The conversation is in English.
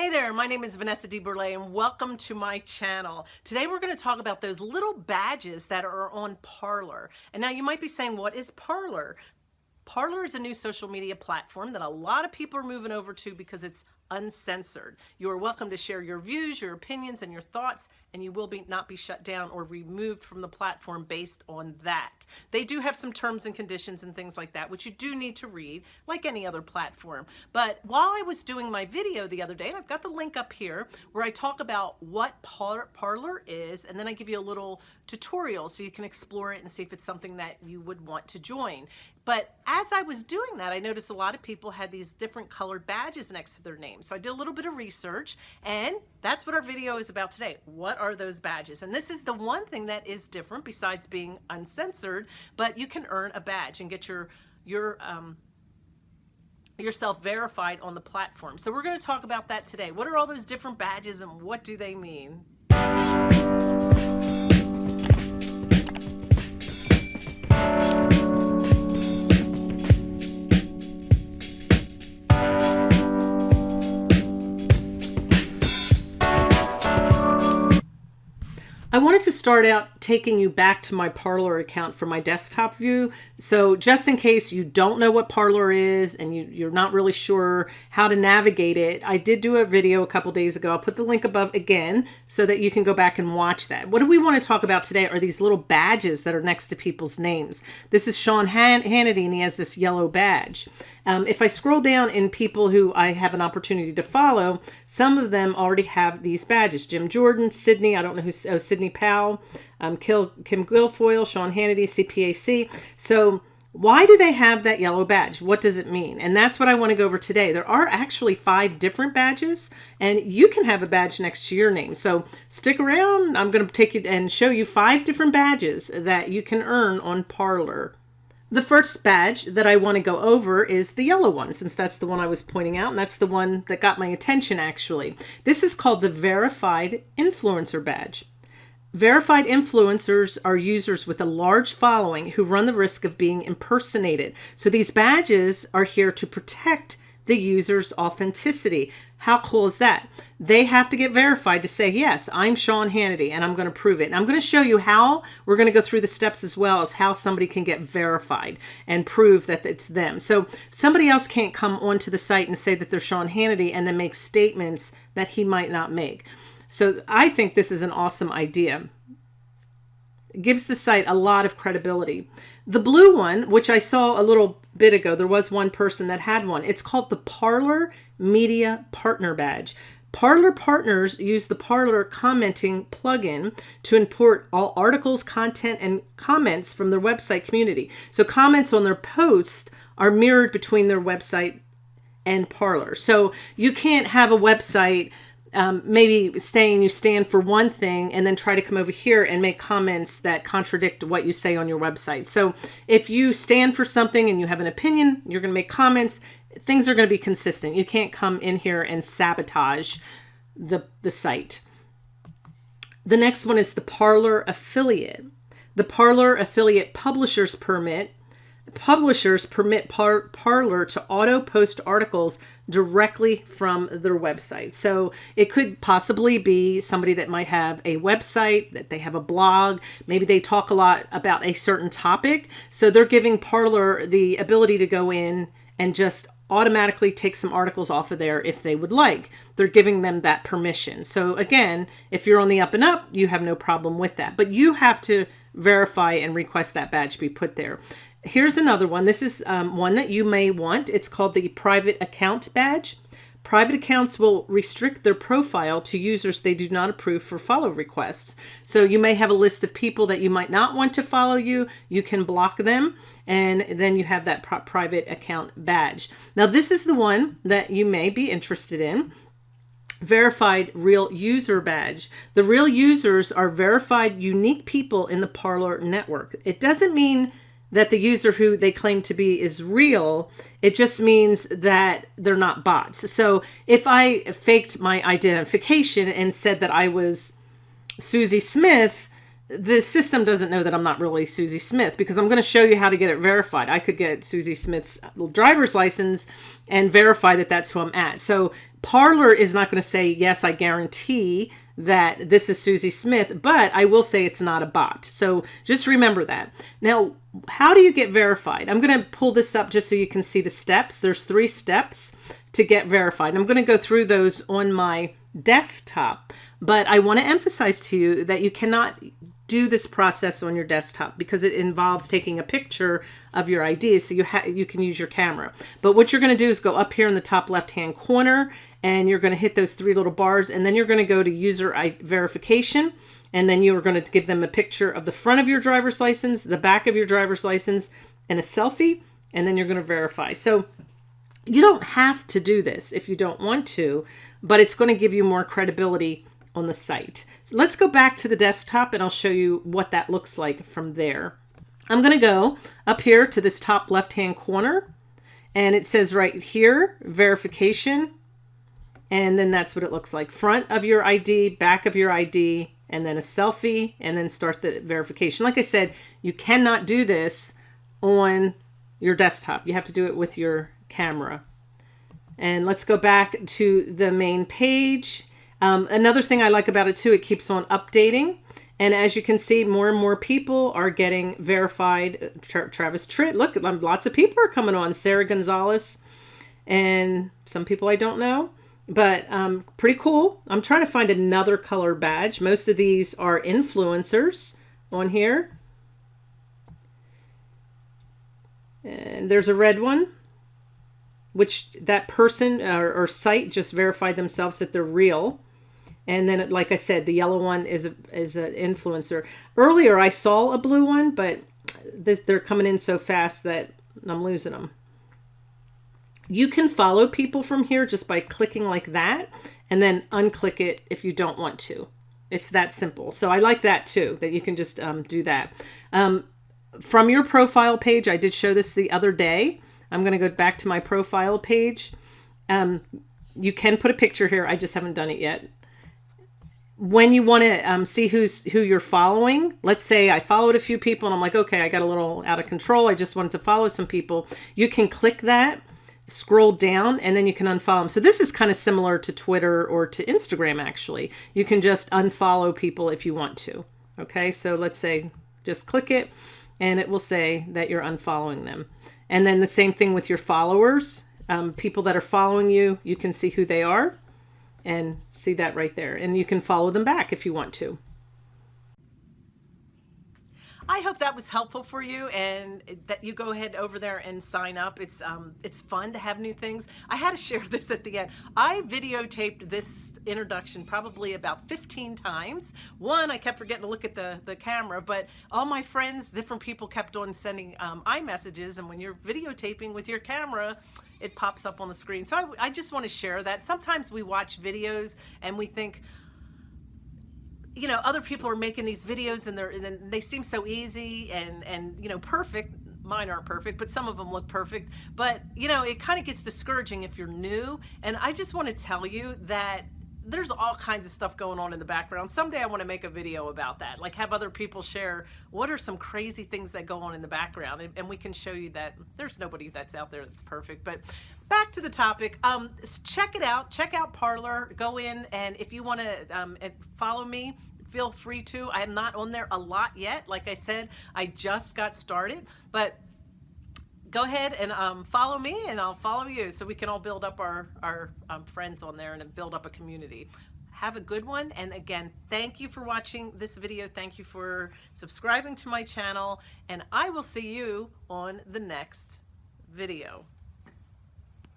Hey there, my name is Vanessa DeBurle and welcome to my channel. Today we're going to talk about those little badges that are on Parler. And now you might be saying, what is Parler? Parler is a new social media platform that a lot of people are moving over to because it's uncensored. You are welcome to share your views, your opinions, and your thoughts, and you will be not be shut down or removed from the platform based on that. They do have some terms and conditions and things like that, which you do need to read, like any other platform. But while I was doing my video the other day, and I've got the link up here, where I talk about what Par Parler is, and then I give you a little tutorial so you can explore it and see if it's something that you would want to join. But as I was doing that, I noticed a lot of people had these different colored badges next to their name. So I did a little bit of research and that's what our video is about today. What are those badges? And this is the one thing that is different besides being uncensored, but you can earn a badge and get your, your, um, yourself verified on the platform. So we're going to talk about that today. What are all those different badges and what do they mean? Wanted to start out taking you back to my Parler account from my desktop view. So just in case you don't know what Parler is and you, are not really sure how to navigate it, I did do a video a couple days ago. I'll put the link above again so that you can go back and watch that. What do we want to talk about today are these little badges that are next to people's names. This is Sean Han Hannity and he has this yellow badge. Um, if I scroll down in people who I have an opportunity to follow, some of them already have these badges. Jim Jordan, Sidney, I don't know who, oh, Powell, um, Kim Guilfoyle, Sean Hannity, CPAC. So why do they have that yellow badge? What does it mean? And that's what I want to go over today. There are actually five different badges and you can have a badge next to your name. So stick around. I'm going to take it and show you five different badges that you can earn on Parler. The first badge that I want to go over is the yellow one, since that's the one I was pointing out, and that's the one that got my attention actually. This is called the Verified Influencer Badge. Verified influencers are users with a large following who run the risk of being impersonated. So these badges are here to protect the user's authenticity. How cool is that? They have to get verified to say, yes, I'm Sean Hannity and I'm going to prove it. And I'm going to show you how we're going to go through the steps as well as how somebody can get verified and prove that it's them. So somebody else can't come onto the site and say that they're Sean Hannity and then make statements that he might not make. So I think this is an awesome idea. It gives the site a lot of credibility. The blue one, which I saw a little bit ago, there was one person that had one. It's called the Parler Media Partner Badge. Parler partners use the Parler commenting plugin to import all articles, content, and comments from their website community. So comments on their posts are mirrored between their website and Parler. So you can't have a website um, maybe saying you stand for one thing and then try to come over here and make comments that contradict what you say on your website. So if you stand for something and you have an opinion, you're going to make comments, things are going to be consistent. You can't come in here and sabotage the, the site. The next one is the Parler affiliate. The Parler affiliate publisher's permit publishers permit par Parler to auto post articles directly from their website. So it could possibly be somebody that might have a website, that they have a blog, maybe they talk a lot about a certain topic. So they're giving Parler the ability to go in and just automatically take some articles off of there if they would like. They're giving them that permission. So again, if you're on the up and up, you have no problem with that. But you have to verify and request that badge be put there. Here's another one. This is um, one that you may want. It's called the private account badge. Private accounts will restrict their profile to users they do not approve for follow requests. So you may have a list of people that you might not want to follow you. You can block them and then you have that private account badge. Now this is the one that you may be interested in verified real user badge. The real users are verified unique people in the Parler network. It doesn't mean that the user who they claim to be is real. It just means that they're not bots. So if I faked my identification and said that I was Susie Smith, the system doesn't know that I'm not really Susie Smith because I'm going to show you how to get it verified. I could get Susie Smith's driver's license and verify that that's who I'm at. So Parler is not going to say, yes, I guarantee that this is Susie Smith, but I will say it's not a bot. So just remember that. Now, how do you get verified? I'm going to pull this up just so you can see the steps. There's three steps to get verified. I'm going to go through those on my desktop, but I want to emphasize to you that you cannot do this process on your desktop because it involves taking a picture of your ID so you you can use your camera. But what you're going to do is go up here in the top left hand corner and you're going to hit those three little bars and then you're going to go to user verification and then you are going to give them a picture of the front of your driver's license, the back of your driver's license, and a selfie, and then you're going to verify. So you don't have to do this if you don't want to, but it's going to give you more credibility on the site. So let's go back to the desktop and I'll show you what that looks like from there. I'm going to go up here to this top left-hand corner and it says right here, verification. And then that's what it looks like. Front of your ID, back of your ID, and then a selfie, and then start the verification. Like I said, you cannot do this on your desktop. You have to do it with your camera. And let's go back to the main page. Um, another thing I like about it too, it keeps on updating. And as you can see, more and more people are getting verified. Tra Travis Tritt, look, lots of people are coming on. Sarah Gonzalez and some people I don't know but um, pretty cool. I'm trying to find another color badge. Most of these are influencers on here. And there's a red one, which that person or, or site just verified themselves that they're real. And then, like I said, the yellow one is a, is an influencer. Earlier, I saw a blue one, but this, they're coming in so fast that I'm losing them. You can follow people from here just by clicking like that and then unclick it if you don't want to. It's that simple. So I like that too, that you can just um, do that. Um, from your profile page, I did show this the other day. I'm going to go back to my profile page. Um, you can put a picture here. I just haven't done it yet. When you want to um, see who's who you're following, let's say I followed a few people and I'm like, okay, I got a little out of control. I just wanted to follow some people. You can click that scroll down and then you can unfollow them. So this is kind of similar to Twitter or to Instagram actually. You can just unfollow people if you want to. Okay, so let's say just click it and it will say that you're unfollowing them. And then the same thing with your followers. Um, people that are following you, you can see who they are and see that right there. And you can follow them back if you want to. I hope that was helpful for you and that you go ahead over there and sign up. It's um, it's fun to have new things. I had to share this at the end. I videotaped this introduction probably about 15 times. One, I kept forgetting to look at the, the camera, but all my friends, different people kept on sending um, iMessages and when you're videotaping with your camera, it pops up on the screen. So I, I just want to share that. Sometimes we watch videos and we think, you know, other people are making these videos and they're and they seem so easy and and you know perfect. Mine aren't perfect, but some of them look perfect. But you know, it kind of gets discouraging if you're new. And I just want to tell you that there's all kinds of stuff going on in the background. Someday I want to make a video about that, like have other people share what are some crazy things that go on in the background, and, and we can show you that there's nobody that's out there that's perfect. But back to the topic, um, check it out. Check out Parler. Go in, and if you want to um, follow me, feel free to. I am not on there a lot yet. Like I said, I just got started, but go ahead and um, follow me and I'll follow you so we can all build up our, our um, friends on there and build up a community. Have a good one. And again, thank you for watching this video. Thank you for subscribing to my channel. And I will see you on the next video.